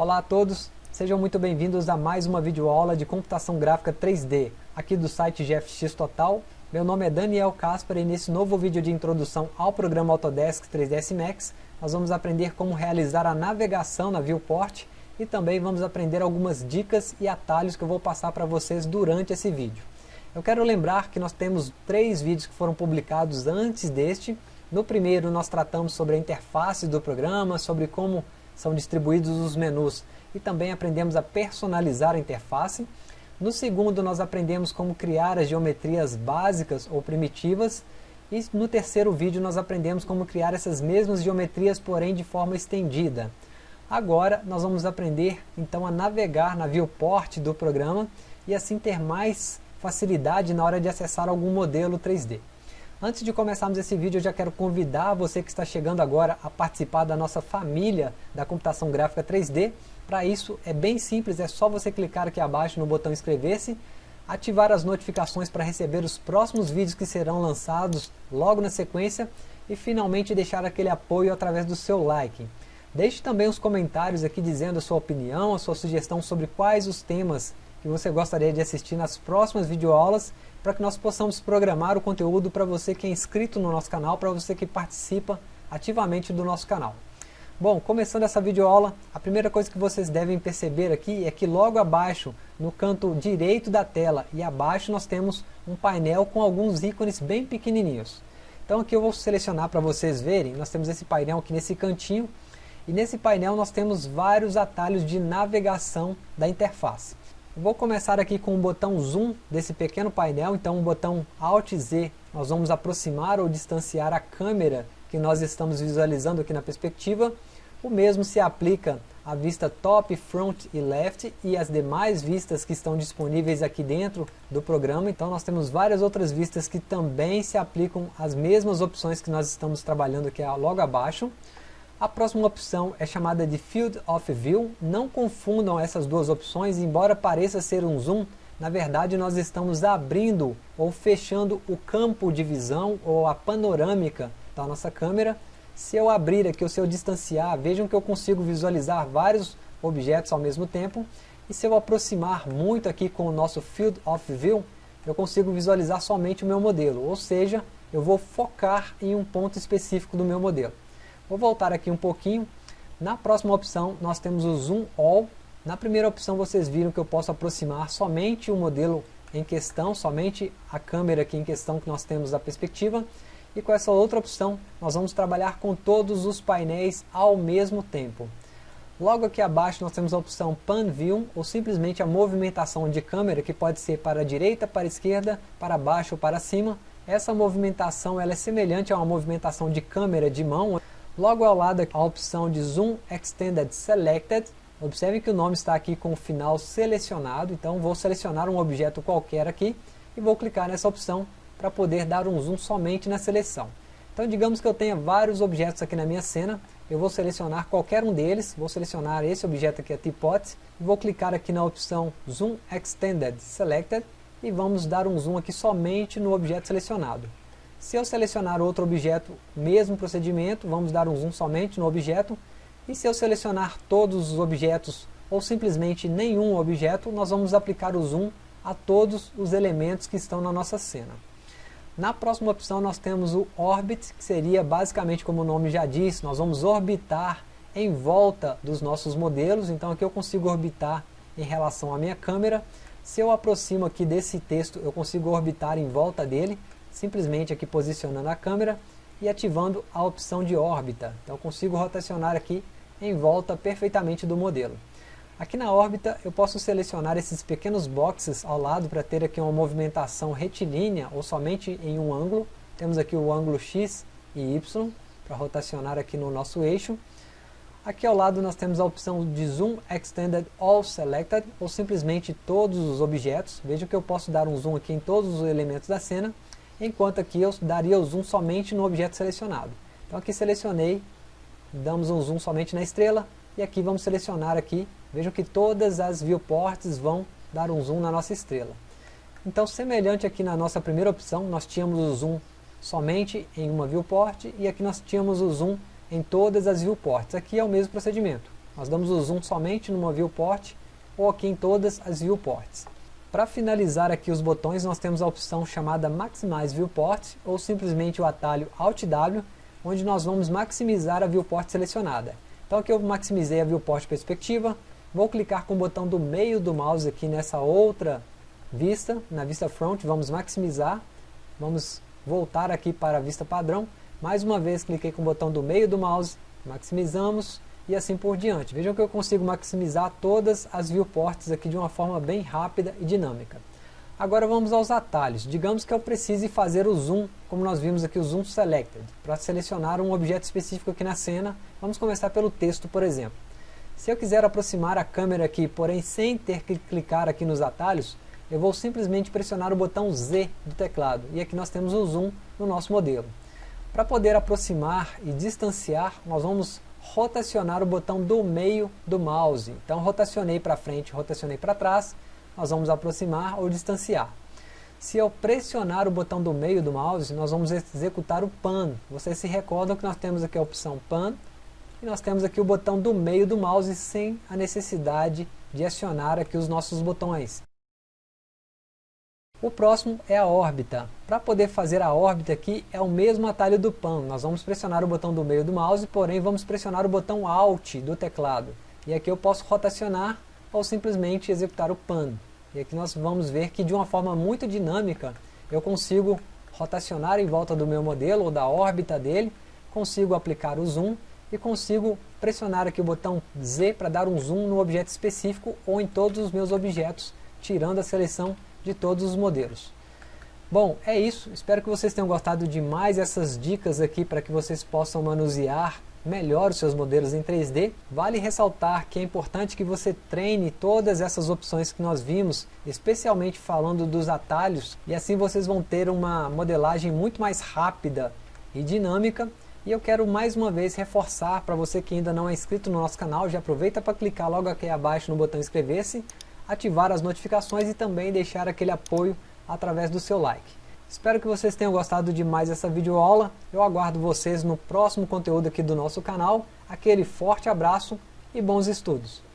Olá a todos, sejam muito bem-vindos a mais uma videoaula de computação gráfica 3D, aqui do site GFX Total. Meu nome é Daniel Caspar e nesse novo vídeo de introdução ao programa Autodesk 3ds Max, nós vamos aprender como realizar a navegação na viewport e também vamos aprender algumas dicas e atalhos que eu vou passar para vocês durante esse vídeo. Eu quero lembrar que nós temos três vídeos que foram publicados antes deste. No primeiro nós tratamos sobre a interface do programa, sobre como são distribuídos os menus e também aprendemos a personalizar a interface. No segundo nós aprendemos como criar as geometrias básicas ou primitivas e no terceiro vídeo nós aprendemos como criar essas mesmas geometrias, porém de forma estendida. Agora nós vamos aprender então a navegar na viewport do programa e assim ter mais facilidade na hora de acessar algum modelo 3D. Antes de começarmos esse vídeo, eu já quero convidar você que está chegando agora a participar da nossa família da computação gráfica 3D. Para isso é bem simples, é só você clicar aqui abaixo no botão inscrever-se, ativar as notificações para receber os próximos vídeos que serão lançados logo na sequência e finalmente deixar aquele apoio através do seu like. Deixe também os comentários aqui dizendo a sua opinião, a sua sugestão sobre quais os temas que você gostaria de assistir nas próximas videoaulas para que nós possamos programar o conteúdo para você que é inscrito no nosso canal, para você que participa ativamente do nosso canal. Bom, começando essa videoaula, a primeira coisa que vocês devem perceber aqui é que logo abaixo, no canto direito da tela e abaixo nós temos um painel com alguns ícones bem pequenininhos. Então aqui eu vou selecionar para vocês verem, nós temos esse painel aqui nesse cantinho, e nesse painel nós temos vários atalhos de navegação da interface. Vou começar aqui com o botão Zoom desse pequeno painel, então o botão Alt Z, nós vamos aproximar ou distanciar a câmera que nós estamos visualizando aqui na perspectiva. O mesmo se aplica à vista Top, Front e Left e as demais vistas que estão disponíveis aqui dentro do programa. Então nós temos várias outras vistas que também se aplicam às mesmas opções que nós estamos trabalhando aqui logo abaixo. A próxima opção é chamada de Field of View. Não confundam essas duas opções, embora pareça ser um zoom, na verdade nós estamos abrindo ou fechando o campo de visão ou a panorâmica da nossa câmera. Se eu abrir aqui ou se eu distanciar, vejam que eu consigo visualizar vários objetos ao mesmo tempo. E se eu aproximar muito aqui com o nosso Field of View, eu consigo visualizar somente o meu modelo, ou seja, eu vou focar em um ponto específico do meu modelo. Vou voltar aqui um pouquinho. Na próxima opção nós temos o Zoom All. Na primeira opção vocês viram que eu posso aproximar somente o modelo em questão, somente a câmera aqui em questão que nós temos da perspectiva. E com essa outra opção nós vamos trabalhar com todos os painéis ao mesmo tempo. Logo aqui abaixo nós temos a opção Pan View, ou simplesmente a movimentação de câmera, que pode ser para a direita, para a esquerda, para baixo ou para cima. Essa movimentação ela é semelhante a uma movimentação de câmera de mão, Logo ao lado a opção de Zoom Extended Selected. Observe que o nome está aqui com o final selecionado, então vou selecionar um objeto qualquer aqui e vou clicar nessa opção para poder dar um zoom somente na seleção. Então digamos que eu tenha vários objetos aqui na minha cena, eu vou selecionar qualquer um deles, vou selecionar esse objeto aqui, a Teapot, e vou clicar aqui na opção Zoom Extended Selected e vamos dar um zoom aqui somente no objeto selecionado. Se eu selecionar outro objeto, mesmo procedimento, vamos dar um zoom somente no objeto. E se eu selecionar todos os objetos ou simplesmente nenhum objeto, nós vamos aplicar o zoom a todos os elementos que estão na nossa cena. Na próxima opção nós temos o Orbit, que seria basicamente como o nome já diz, nós vamos orbitar em volta dos nossos modelos, então aqui eu consigo orbitar em relação à minha câmera. Se eu aproximo aqui desse texto, eu consigo orbitar em volta dele, simplesmente aqui posicionando a câmera e ativando a opção de órbita. Então eu consigo rotacionar aqui em volta perfeitamente do modelo. Aqui na órbita eu posso selecionar esses pequenos boxes ao lado para ter aqui uma movimentação retilínea ou somente em um ângulo. Temos aqui o ângulo X e Y para rotacionar aqui no nosso eixo. Aqui ao lado nós temos a opção de Zoom Extended All Selected, ou simplesmente todos os objetos. Veja que eu posso dar um zoom aqui em todos os elementos da cena enquanto aqui eu daria o zoom somente no objeto selecionado. Então aqui selecionei, damos um zoom somente na estrela, e aqui vamos selecionar aqui, vejam que todas as viewports vão dar um zoom na nossa estrela. Então semelhante aqui na nossa primeira opção, nós tínhamos o zoom somente em uma viewport, e aqui nós tínhamos o zoom em todas as viewports. Aqui é o mesmo procedimento. Nós damos o zoom somente numa viewport ou aqui em todas as viewports. Para finalizar aqui os botões, nós temos a opção chamada Maximize Viewport ou simplesmente o atalho Alt W, onde nós vamos maximizar a viewport selecionada. Então aqui eu maximizei a viewport perspectiva, vou clicar com o botão do meio do mouse aqui nessa outra vista, na vista front, vamos maximizar, vamos voltar aqui para a vista padrão, mais uma vez cliquei com o botão do meio do mouse, maximizamos e assim por diante. Vejam que eu consigo maximizar todas as viewports aqui de uma forma bem rápida e dinâmica. Agora vamos aos atalhos. Digamos que eu precise fazer o zoom, como nós vimos aqui o zoom selected, para selecionar um objeto específico aqui na cena. Vamos começar pelo texto, por exemplo. Se eu quiser aproximar a câmera aqui, porém sem ter que clicar aqui nos atalhos, eu vou simplesmente pressionar o botão Z do teclado. E aqui nós temos o zoom no nosso modelo. Para poder aproximar e distanciar, nós vamos rotacionar o botão do meio do mouse. Então rotacionei para frente, rotacionei para trás, nós vamos aproximar ou distanciar. Se eu pressionar o botão do meio do mouse, nós vamos executar o PAN. Vocês se recordam que nós temos aqui a opção PAN, e nós temos aqui o botão do meio do mouse sem a necessidade de acionar aqui os nossos botões. O próximo é a órbita. Para poder fazer a órbita aqui é o mesmo atalho do PAN. Nós vamos pressionar o botão do meio do mouse, porém vamos pressionar o botão Alt do teclado. E aqui eu posso rotacionar ou simplesmente executar o PAN. E aqui nós vamos ver que de uma forma muito dinâmica eu consigo rotacionar em volta do meu modelo ou da órbita dele, consigo aplicar o zoom e consigo pressionar aqui o botão Z para dar um zoom no objeto específico ou em todos os meus objetos, tirando a seleção de todos os modelos. Bom, é isso. Espero que vocês tenham gostado de mais essas dicas aqui para que vocês possam manusear melhor os seus modelos em 3D. Vale ressaltar que é importante que você treine todas essas opções que nós vimos, especialmente falando dos atalhos, e assim vocês vão ter uma modelagem muito mais rápida e dinâmica. E eu quero mais uma vez reforçar para você que ainda não é inscrito no nosso canal, já aproveita para clicar logo aqui abaixo no botão inscrever-se ativar as notificações e também deixar aquele apoio através do seu like. Espero que vocês tenham gostado de mais essa videoaula. Eu aguardo vocês no próximo conteúdo aqui do nosso canal. Aquele forte abraço e bons estudos!